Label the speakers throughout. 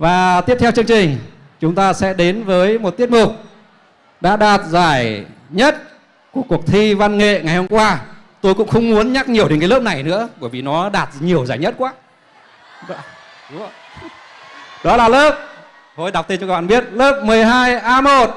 Speaker 1: Và tiếp theo chương trình, chúng ta sẽ đến với một tiết mục đã đạt giải nhất của cuộc thi văn nghệ ngày hôm qua. Tôi cũng không muốn nhắc nhiều đến cái lớp này nữa, bởi vì nó đạt nhiều giải nhất quá. Đó là lớp, Thôi đọc tên cho các bạn biết, Lớp 12A1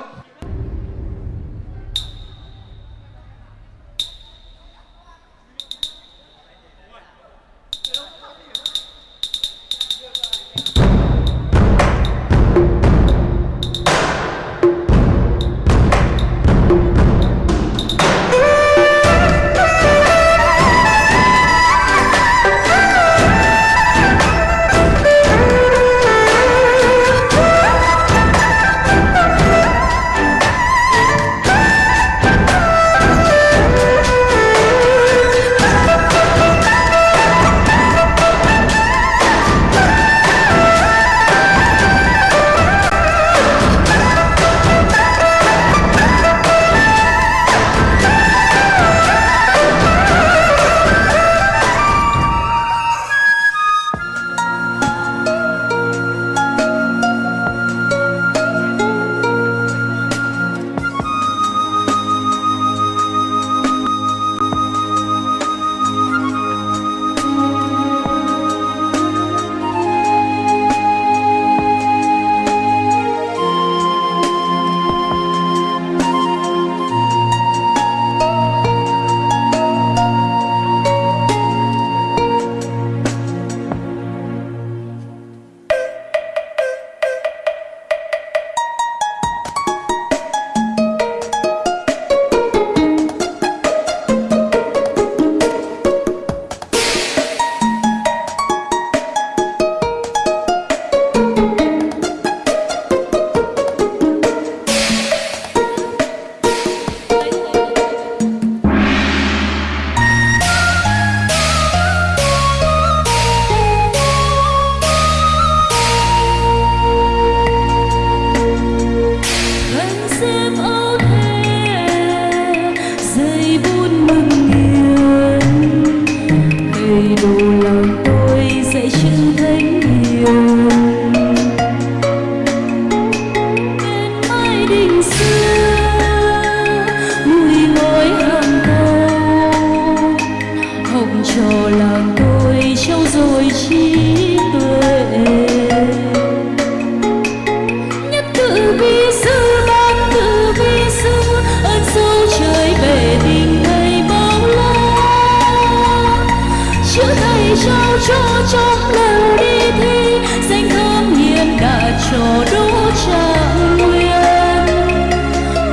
Speaker 2: trao cho trong lần đi thi? Danh thơm hiền cả chỗ đỗ trạng nguyên.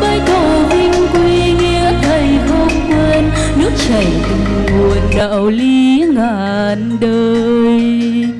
Speaker 2: Bái cầu vinh quy nghĩa thầy không quên nước chảy từ nguồn đạo lý ngàn đời.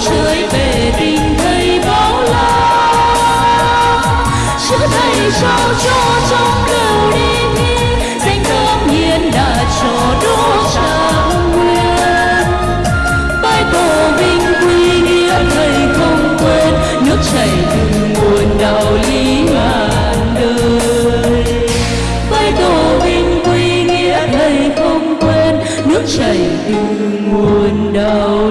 Speaker 2: trời về tình thầy bao la chữ thầy trao cho trong đầu đi danh thơm nhiên đã cho đỗ trạng nguyên Bài tổ vinh quy nghĩa thầy không quên, nước chảy từ nguồn đạo lý ngàn đời. Bài tổ vinh quy nghĩa thầy không quên, nước chảy từ nguồn đạo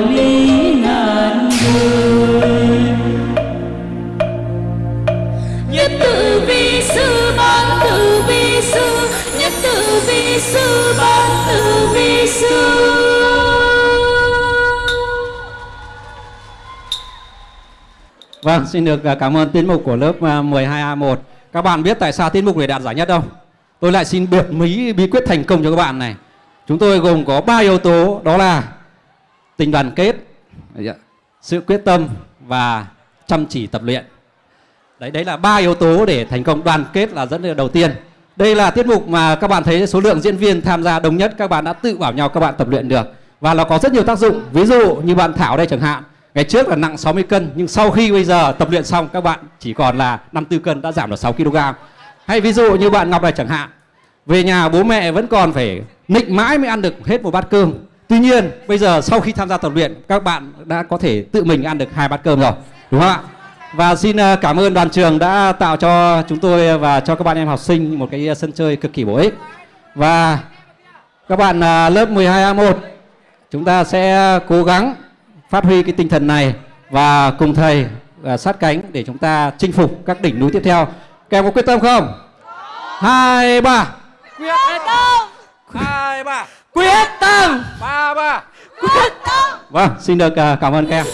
Speaker 1: Vâng, xin được à, cảm ơn tiết mục của lớp à, 12A1. Các bạn biết tại sao tiết mục này đạt giải nhất không? Tôi lại xin biệt mí bí quyết thành công cho các bạn này. Chúng tôi gồm có 3 yếu tố đó là tình đoàn kết, dạ, sự quyết tâm và chăm chỉ tập luyện. Đấy đấy là ba yếu tố để thành công đoàn kết là dẫn đầu tiên. Đây là tiết mục mà các bạn thấy số lượng diễn viên tham gia đông nhất các bạn đã tự bảo nhau các bạn tập luyện được và nó có rất nhiều tác dụng. Ví dụ như bạn Thảo đây chẳng hạn, ngày trước là nặng 60 cân nhưng sau khi bây giờ tập luyện xong các bạn chỉ còn là 54 cân đã giảm được 6 kg. Hay ví dụ như bạn Ngọc này chẳng hạn, về nhà bố mẹ vẫn còn phải nịnh mãi mới ăn được hết một bát cơm. Tuy nhiên bây giờ sau khi tham gia tập luyện các bạn đã có thể tự mình ăn được hai bát cơm rồi, đúng không ạ? Và xin ờ, cảm ơn đoàn trường đã tạo cho chúng tôi và cho các bạn em học sinh một cái sân chơi cực kỳ bổ ích. Và các bạn ờ, lớp 12A1 chúng ta sẽ cố gắng phát huy cái tinh thần này và cùng thầy ờ, sát cánh để chúng ta chinh phục các đỉnh núi tiếp theo. Các em có quyết tâm không? Hai ba.
Speaker 3: quyết tâm hai ba
Speaker 1: Quyết tâm.
Speaker 3: ba ba
Speaker 1: Vâng, xin được ờ, cảm ơn các em.